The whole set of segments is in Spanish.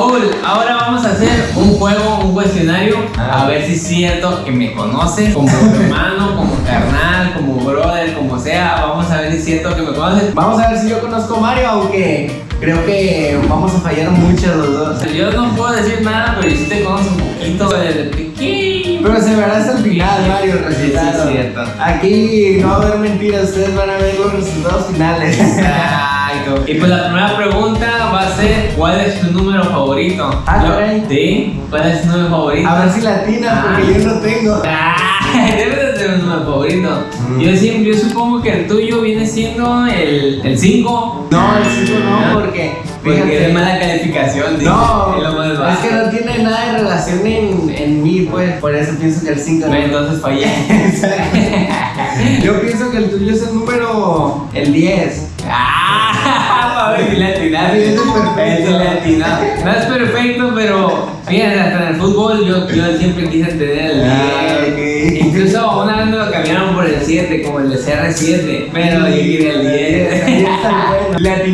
Paul, ahora vamos a hacer un juego, un cuestionario, Ah. a ver si es cierto que me conoces como hermano, como carnal, como brother, como sea. Vamos a ver si es cierto que me conoces. Vamos a ver si yo conozco a Mario, aunque creo que vamos a fallar mucho los dos. Yo no puedo decir nada, pero yo sí te conozco un poquito desde pequeño. Pero se verá hasta el final, Mario, el Sí, sí, cierto. Aquí no va a haber mentiras, ustedes van a ver los resultados finales. Exacto. Y pues la primera pregunta va a ser, ¿cuál es tu número favorito? Ah, Yo-. ¿Sí? ¿Cuál es tu número favorito? A ver si latina, porque yo no tengo. Ah, debe de ser un número favorito. Mm. Yo, siempre, yo supongo que el tuyo viene siendo el 5. No, el 5 no, ¿No? porque. Porque fíjate, es mala calificación. dice, No, es lo más es bajo. que no tiene nada de relación en, en mí, pues. Por eso pienso que el 5 Bueno, Entonces fallé. Yo pienso que el tuyo es el número. El 10. Ah, para ver si le atinaste. Sí, eso es perfecto. Eso le atinaste. No es perfecto, pero fíjate, hasta en el fútbol yo, yo siempre quise tener el 10. Ah, ok. Incluso una vez me lo cambiaron por el 7, como el de CR7, pero yo quería el 10. Ahí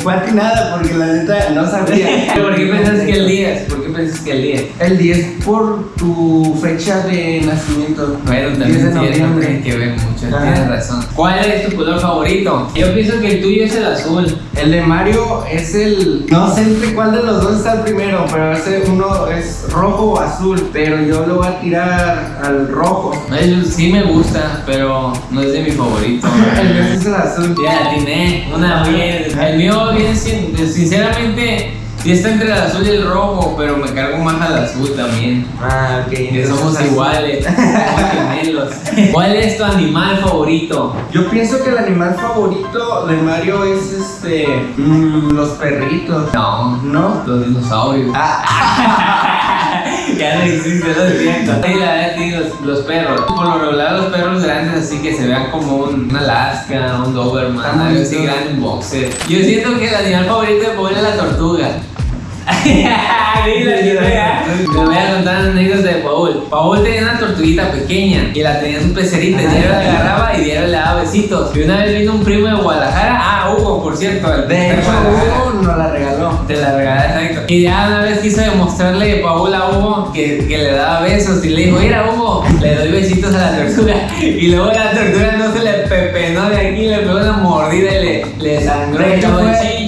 fue atinada porque la neta no sabía. ¿Por qué pensás que el 10? ¿Por qué pensás que el 10? El 10 por tu fecha de nacimiento. Bueno, 10 también tiene que ver mucho, Ajá. tienes razón. ¿Cuál es tu color favorito? Yo pienso que el tuyo es el azul. El de Mario es el. No sé entre cuál de los dos está el primero, pero ese uno es rojo o azul. Pero yo lo voy a tirar al rojo. Él sí me gusta, pero no es de mi favorito. El mío es el azul. Ya atiné, una bien. El mío siendo, sinceramente, sí está entre el azul y el rojo, pero me cargo más al azul también. Ah, ok. Que somos azul. iguales, somos gemelos. ¿Cuál es tu animal favorito? Yo pienso que el animal favorito de Mario es este. mm, los perritos. No, ¿No? los dinosaurios. Ah, ya no existe, lo siento. Sí, la verdad, sí, los, los perros. Por lo regular, los perros grandes, así que se vean como un, un Alaska, un Doberman, algo así grande, un boxer. Yo siento que el animal favorito de Paul es la tortuga. Te voy a contar una anécdota de Paul. Paul tenía una tortuguita pequeña y la tenía en su pecerita. Y diario la agarraba y diario le daba besitos. Y una vez vino un primo de Guadalajara, ah, Hugo, por cierto. el de hecho. Hugo nos la regaló. Te la regalé, exacto. Y ya una vez quiso demostrarle Paul a Hugo que, que le daba besos y le dijo, mira Hugo, le doy besitos a la tortuga. Y luego la tortuga no se le pepenó de aquí, le pegó una mordida y le, le sangró.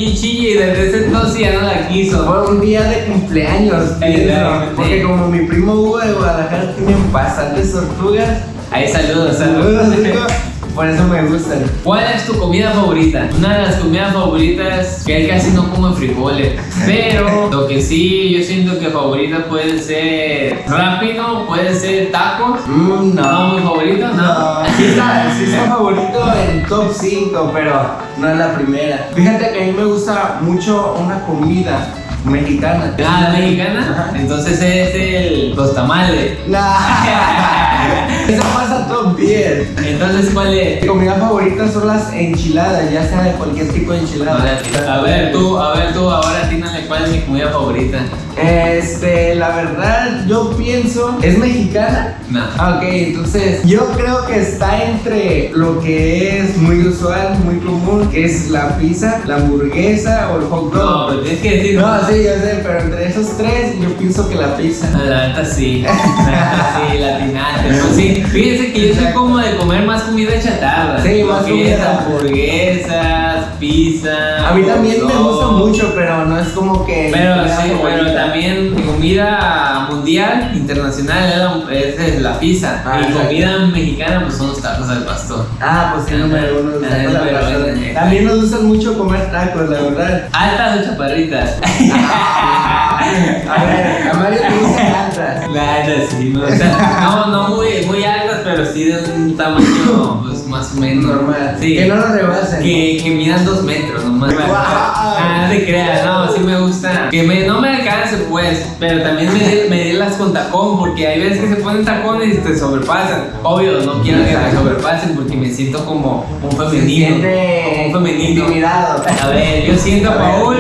Y chille, y desde ese entonces ya no la quiso. Un día de cumpleaños, pienso, porque como mi primo Hugo de Guadalajara tiene bastantes tortugas, Ahí saludos, saludos saludos. Por eso me gustan. ¿Cuál es tu comida favorita? Una de las comidas favoritas que casi no come frijoles. Pero lo que sí yo siento que favorita puede ser rápido, puede ser tacos. Mm, No, mi favorito, no. No, sí está, sí está favorito en top 5, pero no es la primera. Fíjate que a mí me gusta mucho una comida mexicana. Ah, la mexicana. Entonces es el los tamales. Eso pasa top 10. Entonces, ¿cuál es? Mi comida favorita son las enchiladas, ya sea de cualquier tipo de enchilada. A ver, tú, a ver tú, ahora tínale cuál es mi comida favorita. Este, la verdad, yo pienso, ¿es mexicana? No. Ah, Ok, entonces yo creo que está entre lo que es muy usual, muy común, que es la pizza, la hamburguesa o el hot No, dog. pues tienes que decir. No, sí, yo sé, pero entre esos tres yo pienso que la pizza. La neta sí, la neta sí, latinaste. Sí, fíjense que yo soy como de comer más comida chatarra. Sí, más comida. hamburguesas, pizza. A mí también me gusta mucho, pero no es como que... Pero sí, también mi comida mundial, internacional, es, la pizza. Ah, y exacto. comida mexicana, pues son los tacos al pastor. Ah, pues sí, número uno. Ah. También nos gustan mucho comer tacos, la verdad. Altas o chaparritas. A ver, a Mario te altas. La neta sí, no, o sea, no, no muy, muy altas, pero sí de un tamaño pues, más o menos. Normal. Sí. Que no lo rebasen. Que, que midan dos metros nomás. Guau. Ah, no te creas, no, sí me gusta. Que me, no me alcance pues, pero también medir- medirlas con tacón, porque hay veces que se ponen tacones y te sobrepasan. Obvio, no quiero que me sobrepasen porque me siento como un femenino. Como un femenino. intimidado. A ver, yo siento a Paul.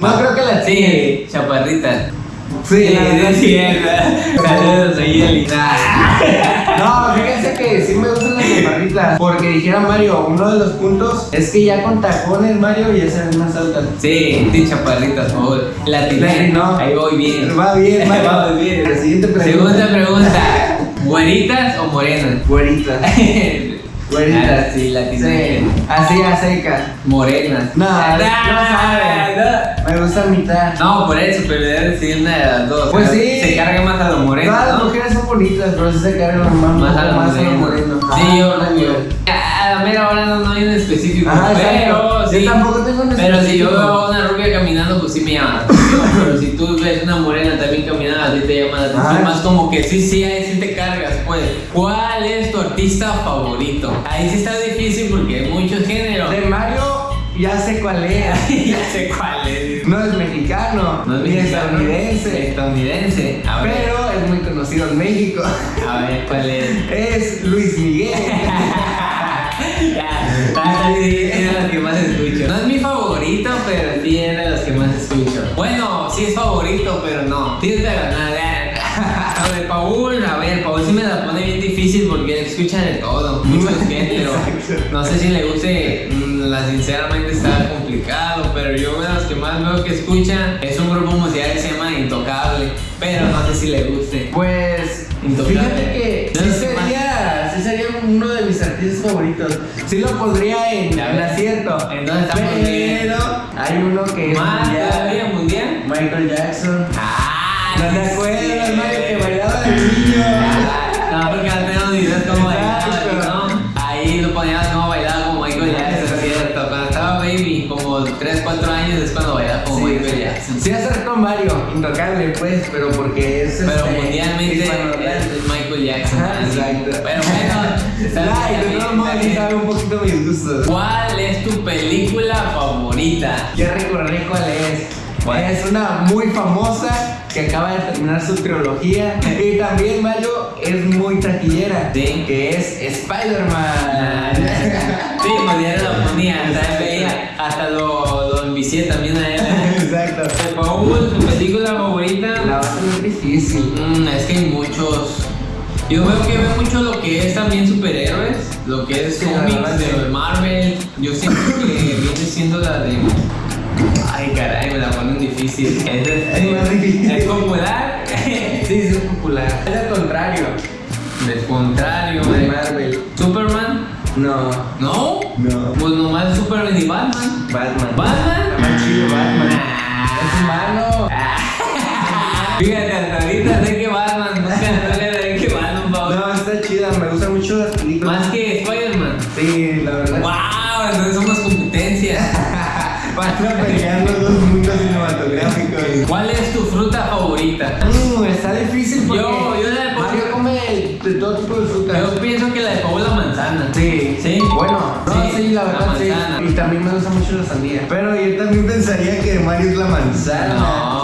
No creo que la Sí, chaparrita. Sí, Sí, sí. cierto. Saludos, soy Eli. No, que sí me gustan las chaparritas. Porque dijera Mario, uno de los puntos es que ya con tacones, Mario, ya se ven más altas. Sí, sí, chaparritas, por favor. La tiene. No. Ahí voy bien. Va bien, Mario. Va bien. La siguiente pregunta. Segunda pregunta. ¿Güeritas o morenas? Güeritas. Güeritas. Ah, sí, la tiene. Sí, así a secas. Morenas. No, Ah, no no. Me gusta mitad. No, por eso, pero debes decidir una de las dos. Pues sí. Se carga más a lo moreno. Todas las ¿no? mujeres bonitas, pero sí se cargan más, Más a lo más moreno. Sí, yo también. A la mera hora no, no hay un específico. Pero exacto. sí. Yo tampoco tengo un Pero si yo específico. veo a una rubia caminando, pues sí me llama la atención. Pero si tú ves una morena también caminando, a ti te llama la atención. Más como que sí, sí, ahí sí te cargas, pues. ¿Cuál es tu artista favorito? Ahí sí está difícil porque hay muchos géneros. De Mario, ya sé cuál es. ya sé cuál es. No es mexicano, No es ni mexicano, estadounidense, Estadounidense. A ver, pero es muy conocido en México. a ver, ¿cuál es? Es Luis Miguel. Ya, es de las que más escucho. No es mi favorito, pero sí es de las que más escucho. Bueno, sí es favorito, pero no. Tienes que ganar. A ver, Paul, a ver, Paul sí me la pone bien difícil porque escucha de todo, muchos géneros. Exacto. No sé si le guste, mm, la sinceramente es un grupo musical que se llama Intocable, pero no sé si le guste. Pues, Intocable. fíjate que No sí sería, sí sería uno de mis artistas favoritos. Sí lo pondría en, en ves. acierto. Entonces estamos bien. Pero hay uno que es ¿Más mundial. mundial? Michael Jackson. Ah, ¿No te acuerdas. Mario, que bailaba de niño? No, porque antes no videos cómo bailaba, Sí, acertó Mario, intocable pues, pero porque es Pero este, mundialmente es Michael Jackson. Exacto. Pero bueno, Ay, de todos modos sabe un poquito mis gustos. ¿Cuál es tu película favorita? Ya recordé cuál es. ¿Cuál? Es una muy famosa que acaba de terminar su trilogía. Y también Mario es muy taquillera. Sí. Que es Spider-Man. Sí, ya lo ponía, hasta hasta lo, lo también a él. Exacto. Paul, tu película favorita. La va a ser difícil. Mm, es que hay muchos. Yo veo que veo mucho lo que es también superhéroes, lo que es cómics sí. de Marvel. Yo siento que viene siendo la de. Ay, caray, me la ponen difícil. Es, de- Es más difícil. ¿Es popular? Sí, es popular. Es al contrario. Del contrario, De Marvel. Superman. No. ¿No? No. Pues nomás Superman y Batman. Batman. Batman. Fíjate, hasta ahorita sé que Batman, nunca sé que Batman. No, está chida. Me gustan mucho las películas. Más que Spider-Man. Sí, la verdad. ¡Wow! Entonces somos competencia. Van a pelear los dos mundos cinematográficos. ¿Cuál es tu fruta favorita? Mm, está difícil porque Yo- yo la de- Mario come de todo tipo de fruta. Yo pienso que la de Paul la manzana. Sí, ¿Sí? Bueno, no, Sí, sí, la verdad sí. Y también me gusta mucho la sandía. Pero yo también pensaría que Mario es la manzana. No.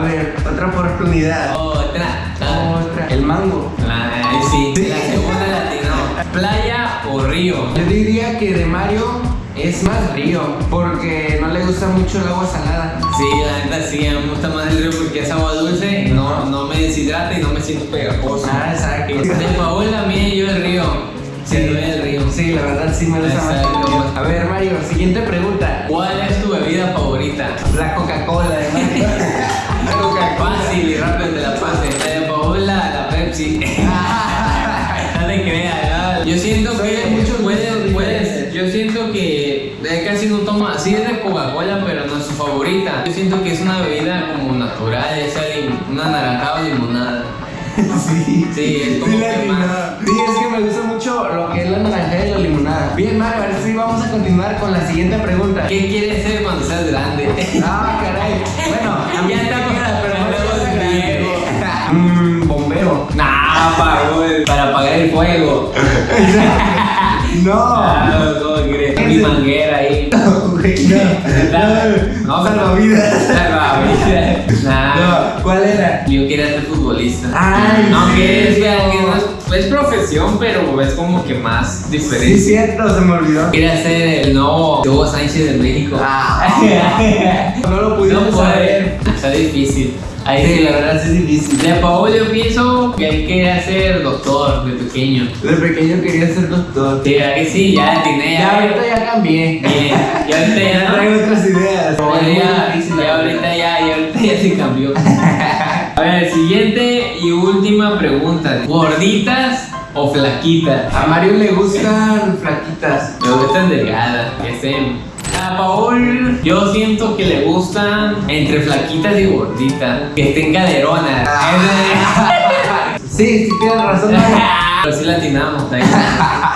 A ver, otra oportunidad. Otra. Otra. El mango. La, sí, Sí. la segunda latino. ¿Playa o río? Yo diría que de Mario es más río, porque no le gusta mucho el agua salada. Sí, la neta sí, a mí me gusta más el río porque es agua dulce, no, no me deshidrata y no me siento pegajoso. Ah, exacto. De Paul a mí yo el río. Sí, el río. Sí, la verdad sí me gusta más el Exacto. río. A ver, Mario, siguiente pregunta. ¿Cuál es tu bebida favorita? La Coca-Cola de Mario. Sí. Sí, es como Sí, latina. más- Sí, es que me gusta mucho lo que es la naranja y la limonada. Bien, Mario, ahora sí vamos a continuar con la siguiente pregunta. ¿Qué quieres ser cuando seas grande? Ah, caray. Bueno, a mí Ya está gusta, pero no grande. Mmm, bombero. Nah, Paul, para apagar el fuego. No. ¿cómo crees? Mi manguera ahí. Güey, no. No, Salvavidas. Salvavidas. Nah. No, ¿cuál era? Yo quería ser futbolista. Ay, Aunque es, sí, no. no es, es profesión, pero es como que más Sí, diferente. cierto, se me olvidó. Quería ser el nuevo Hugo Sánchez de México. Ah. No lo no pudimos puede. saber. Está difícil. Ahí Sí, la verdad sí es difícil. De Paul yo pienso que él quería ser doctor de pequeño. De pequeño quería ser doctor. Sí, ¿verdad que sí? Ya tiene Ya ahorita ya cambié. Bien, ya ahorita ya Ya no. traigo otras ideas. Ya, difícil, ya ahorita ya, ya ahorita ya se cambió. A ver, siguiente y última pregunta. ¿Gorditas o flaquitas? A Mario le gustan flaquitas. Me gustan delgadas, que estén. A Paul, yo siento que le gustan entre flaquitas y gorditas, que estén caderonas. Sí, sí tienes razón. Pero sí latinamos.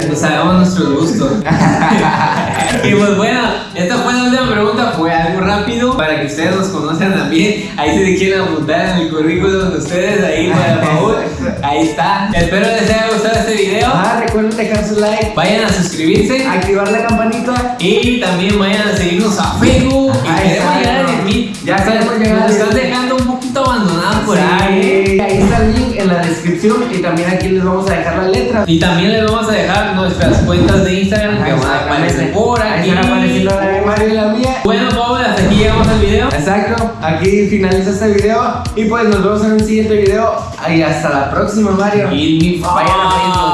Pues sabemos nuestros gustos. y pues bueno, esta fue la última pregunta. Fue algo rápido para que ustedes nos conozcan también. Ahí si se quieren apuntar en el currículum de ustedes, ahí para Paul. Ahí está. Espero les haya gustado este video. Ah, recuerden dejar su like, Vayan a suscribirse. activar la campanita. Y también vayan a seguirnos a Facebook. Y Ahí queremos llegar a ¿no? 10.000. Ya queremos llegar a Nos están 10.000. dejando un poquito abandonados por ahí. Ahí está el link en la descripción y también aquí les vamos a dejar la letra. Y también les vamos a dejar nuestras cuentas de Instagram que van a aparecer por Ahí aquí. están apareciendo la de Mario y la mía. Bueno, Pablo, hasta aquí llegamos al video. Exacto, aquí finaliza este video y pues nos vemos en un siguiente video y hasta la próxima Mario. Y mi Vayan a